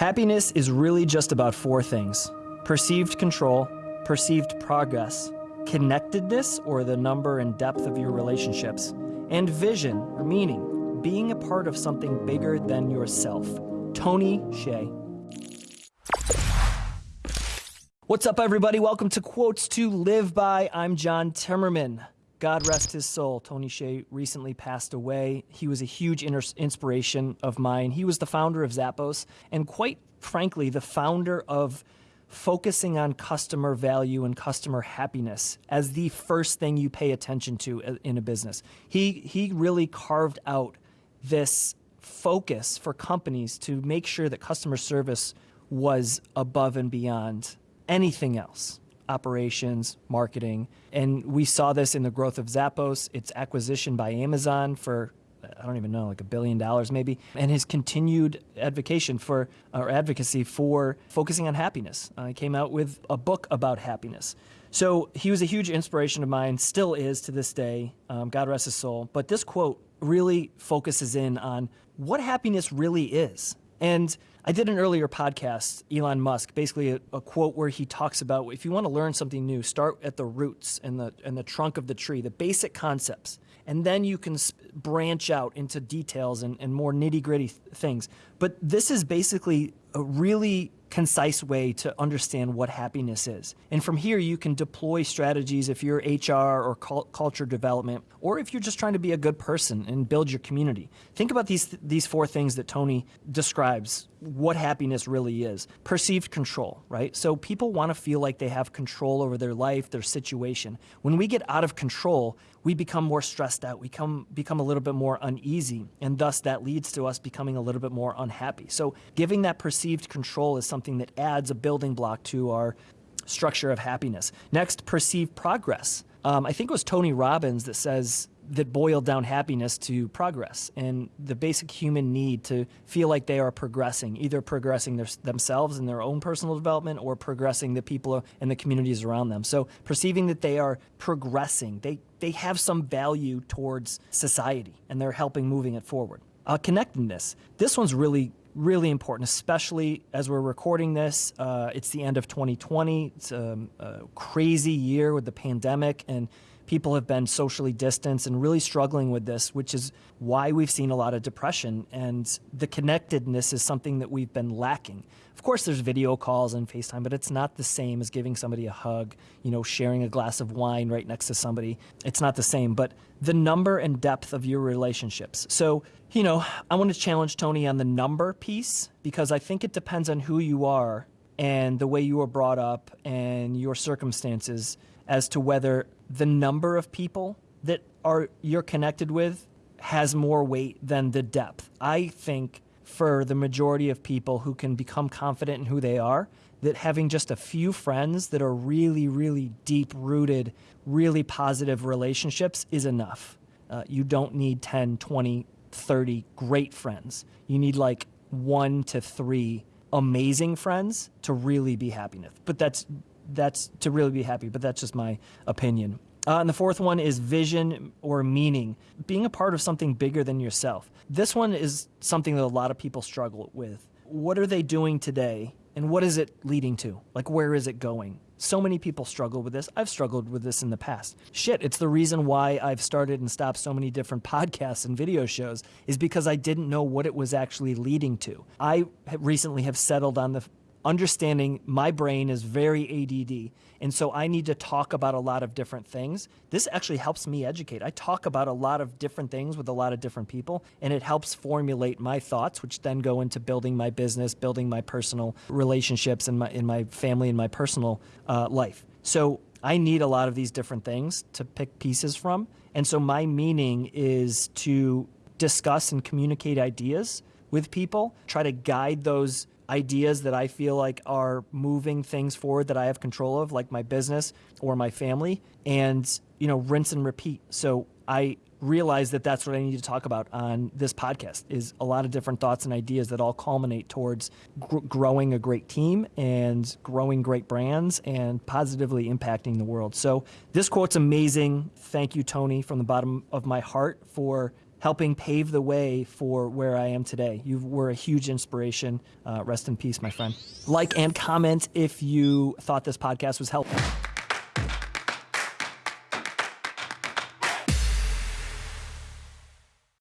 Happiness is really just about four things perceived control, perceived progress, connectedness, or the number and depth of your relationships, and vision or meaning, being a part of something bigger than yourself. Tony Hsieh. What's up, everybody? Welcome to Quotes to Live By. I'm John Timmerman. God rest his soul. Tony Hsieh recently passed away. He was a huge inspiration of mine. He was the founder of Zappos, and quite frankly, the founder of focusing on customer value and customer happiness as the first thing you pay attention to uh, in a business. He, he really carved out this focus for companies to make sure that customer service was above and beyond anything else operations, marketing. And we saw this in the growth of Zappos, its acquisition by Amazon for I don't even know, like a billion dollars maybe, and his continued advocacy for or advocacy for focusing on happiness. Uh, he came out with a book about happiness. So he was a huge inspiration of mine, still is to this day. Um, God rest his soul. But this quote really focuses in on what happiness really is. And I did an earlier podcast, Elon Musk, basically a, a, quote where he talks about if you want to learn something new, start at the roots and the and the trunk of the tree, the basic concepts, and then you can branch out into details and, and more nitty gritty th things. But this is basically a really concise way to understand what happiness is. And from here, you can deploy strategies if you're HR or culture development, or if you're just trying to be a good person and build your community. Think about these, these four things that Tony describes what happiness really is. Perceived control, right? So people want to feel like they have control over their life, their situation. When we get out of control, we become more stressed out, we come, become a little bit more uneasy, and thus that leads to us becoming a little bit more unhappy. So giving that perceived control is something that adds a building block to our structure of happiness. Next, perceived progress. Um, I think it was Tony Robbins that says that boiled down happiness to progress and the basic human need to feel like they are progressing, either progressing their, themselves in their own personal development or progressing the people and the communities around them. So perceiving that they are progressing, they, they have some value towards society and they're helping moving it forward. Uh, connectedness. This one's really really important, especially as we're recording this. Uh, it's the end of 2020. It's a, a, crazy year with the pandemic, and people have been socially distanced and really struggling with this, which is why we've seen a lot of depression. And the connectedness is something that we've been lacking. Of course, there's video calls and FaceTime, but it's not the same as giving somebody a hug, you know, sharing a glass of wine right next to somebody. It's not the same, but the number and depth of your relationships. So, you know, I want to challenge Tony on the number piece because I think it depends on who you are and the way you were brought up and your circumstances as to whether the number of people that are you're connected with has more weight than the depth. I think for the majority of people who can become confident in who they are, that having just a few friends that are really, really deep rooted, really positive relationships is enough. Uh, you don't need 10, 20, 30 great friends. You need like one to three amazing friends to really be happy. But that's that's to really be happy, but that's just my opinion. Uh, and the fourth one is vision or meaning, being a part of something bigger than yourself. This one is something that a lot of people struggle with. What are they doing today and what is it leading to? Like, where is it going? So many people struggle with this. I've struggled with this in the past. Shit, it's the reason why I've started and stopped so many different podcasts and video shows is because I didn't know what it was actually leading to. I recently have settled on the understanding my brain is very ADD. And so I need to talk about a lot of different things. This actually helps me educate. I talk about a lot of different things with a lot of different people, and it helps formulate my thoughts, which then go into building my business, building my personal relationships in my, in my family and my personal uh, life. So I need a lot of these different things to pick pieces from. And so my meaning is to discuss and communicate ideas with people, try to guide those ideas that I feel like are moving things forward that I have control of, like my business or my family, and you know, rinse and repeat. So I realize that that's what I need to talk about on this podcast is a lot of different thoughts and ideas that all culminate towards gr growing a great team and growing great brands and positively impacting the world. So this quote's amazing. Thank you, Tony, from the bottom of my heart for helping pave the way for where I am today. You were a huge inspiration. Uh, rest in peace, my friend. Like and comment if you thought this podcast was helpful.